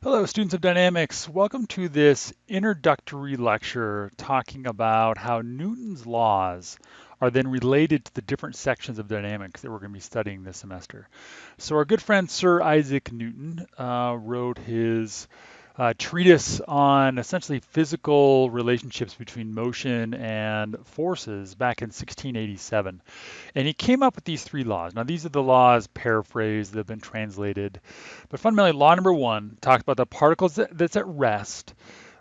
Hello, students of dynamics. Welcome to this introductory lecture talking about how Newton's laws are then related to the different sections of dynamics that we're going to be studying this semester. So our good friend Sir Isaac Newton uh, wrote his uh, treatise on essentially physical relationships between motion and forces back in 1687. And he came up with these three laws. Now, these are the laws paraphrased that have been translated. But fundamentally, law number one talks about the particles that, that's at rest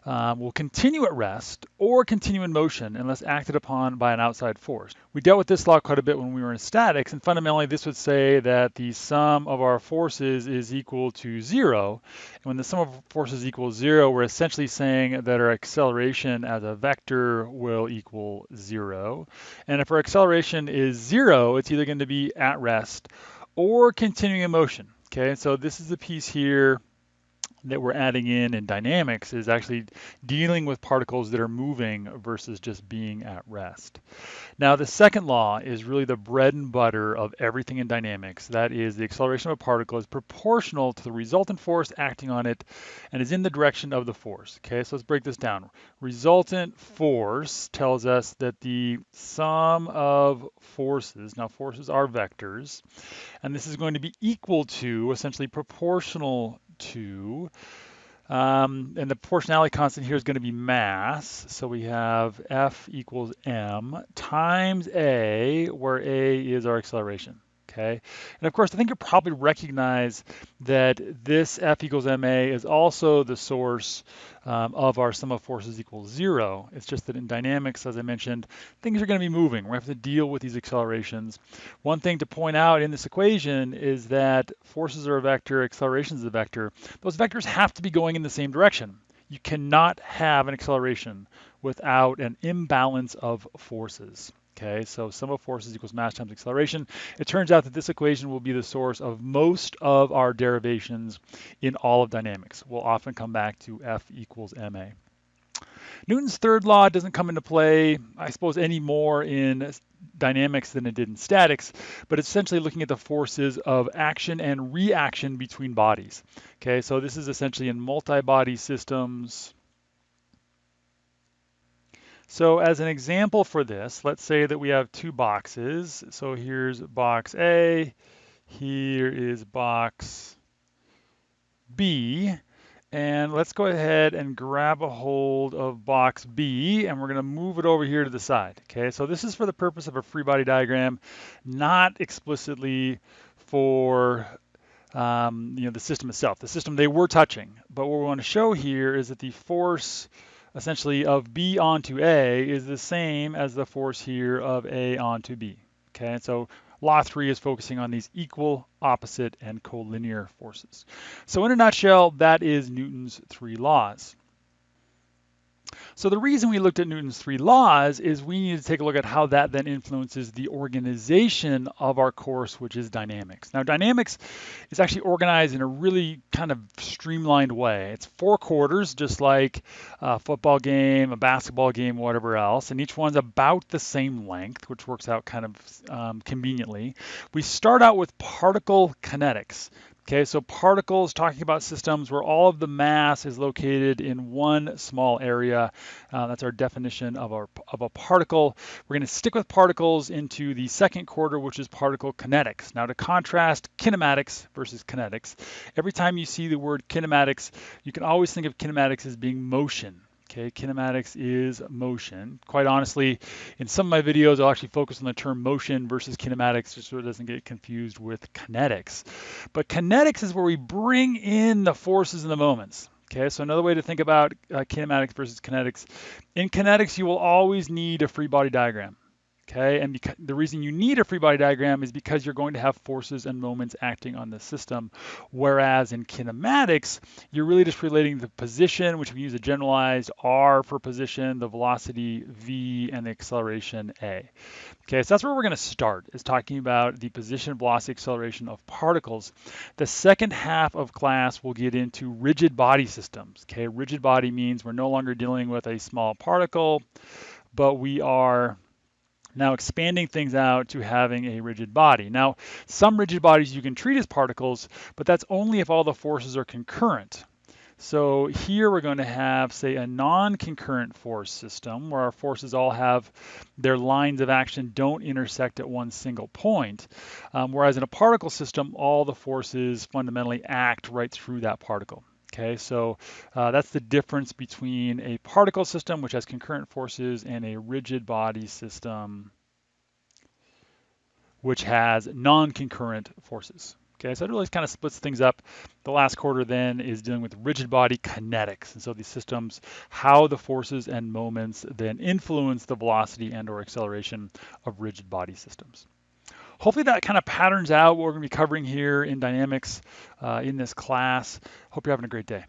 um, will continue at rest or continue in motion unless acted upon by an outside force. We dealt with this law quite a bit when we were in statics, and fundamentally this would say that the sum of our forces is equal to zero. And when the sum of forces equals zero, we're essentially saying that our acceleration as a vector will equal zero. And if our acceleration is zero, it's either going to be at rest or continuing in motion. Okay, so this is the piece here that we're adding in in dynamics is actually dealing with particles that are moving versus just being at rest. Now, the second law is really the bread and butter of everything in dynamics. That is the acceleration of a particle is proportional to the resultant force acting on it and is in the direction of the force. Okay, so let's break this down. Resultant force tells us that the sum of forces, now forces are vectors, and this is going to be equal to, essentially proportional to. Um, and the proportionality constant here is going to be mass. So we have F equals M times A, where A is our acceleration okay? And of course, I think you probably recognize that this F equals ma is also the source um, of our sum of forces equals zero. It's just that in dynamics, as I mentioned, things are going to be moving. We have to deal with these accelerations. One thing to point out in this equation is that forces are a vector, accelerations is a vector. Those vectors have to be going in the same direction. You cannot have an acceleration without an imbalance of forces. Okay, so sum of forces equals mass times acceleration. It turns out that this equation will be the source of most of our derivations in all of dynamics. We'll often come back to F equals ma. Newton's third law doesn't come into play, I suppose, any more in dynamics than it did in statics, but essentially looking at the forces of action and reaction between bodies. Okay, so this is essentially in multi-body systems, so as an example for this, let's say that we have two boxes. So here's box A, here is box B, and let's go ahead and grab a hold of box B and we're gonna move it over here to the side, okay? So this is for the purpose of a free body diagram, not explicitly for um, you know, the system itself. The system they were touching, but what we wanna show here is that the force essentially of B onto A is the same as the force here of A onto B. Okay, and so law three is focusing on these equal, opposite, and collinear forces. So in a nutshell, that is Newton's three laws. So the reason we looked at Newton's three laws is we need to take a look at how that then influences the organization of our course, which is dynamics. Now dynamics is actually organized in a really kind of streamlined way. It's four quarters, just like a football game, a basketball game, whatever else, and each one's about the same length, which works out kind of um, conveniently. We start out with particle kinetics. Okay, so particles, talking about systems where all of the mass is located in one small area. Uh, that's our definition of, our, of a particle. We're going to stick with particles into the second quarter, which is particle kinetics. Now to contrast kinematics versus kinetics, every time you see the word kinematics, you can always think of kinematics as being motion. Okay, kinematics is motion. Quite honestly, in some of my videos, I'll actually focus on the term motion versus kinematics just so it doesn't get confused with kinetics. But kinetics is where we bring in the forces and the moments. Okay, so another way to think about uh, kinematics versus kinetics. In kinetics, you will always need a free body diagram. Okay, and the reason you need a free body diagram is because you're going to have forces and moments acting on the system. Whereas in kinematics, you're really just relating the position, which we use a generalized R for position, the velocity V, and the acceleration A. Okay, so that's where we're going to start, is talking about the position, velocity, acceleration of particles. The second half of class, we'll get into rigid body systems. Okay, rigid body means we're no longer dealing with a small particle, but we are now expanding things out to having a rigid body. Now, some rigid bodies you can treat as particles, but that's only if all the forces are concurrent. So here we're going to have, say, a non-concurrent force system where our forces all have their lines of action don't intersect at one single point. Um, whereas in a particle system, all the forces fundamentally act right through that particle. Okay, so uh, that's the difference between a particle system, which has concurrent forces, and a rigid body system, which has non-concurrent forces. Okay, so it really kind of splits things up. The last quarter then is dealing with rigid body kinetics. And so these systems, how the forces and moments then influence the velocity and or acceleration of rigid body systems. Hopefully that kind of patterns out what we're going to be covering here in dynamics uh, in this class. Hope you're having a great day.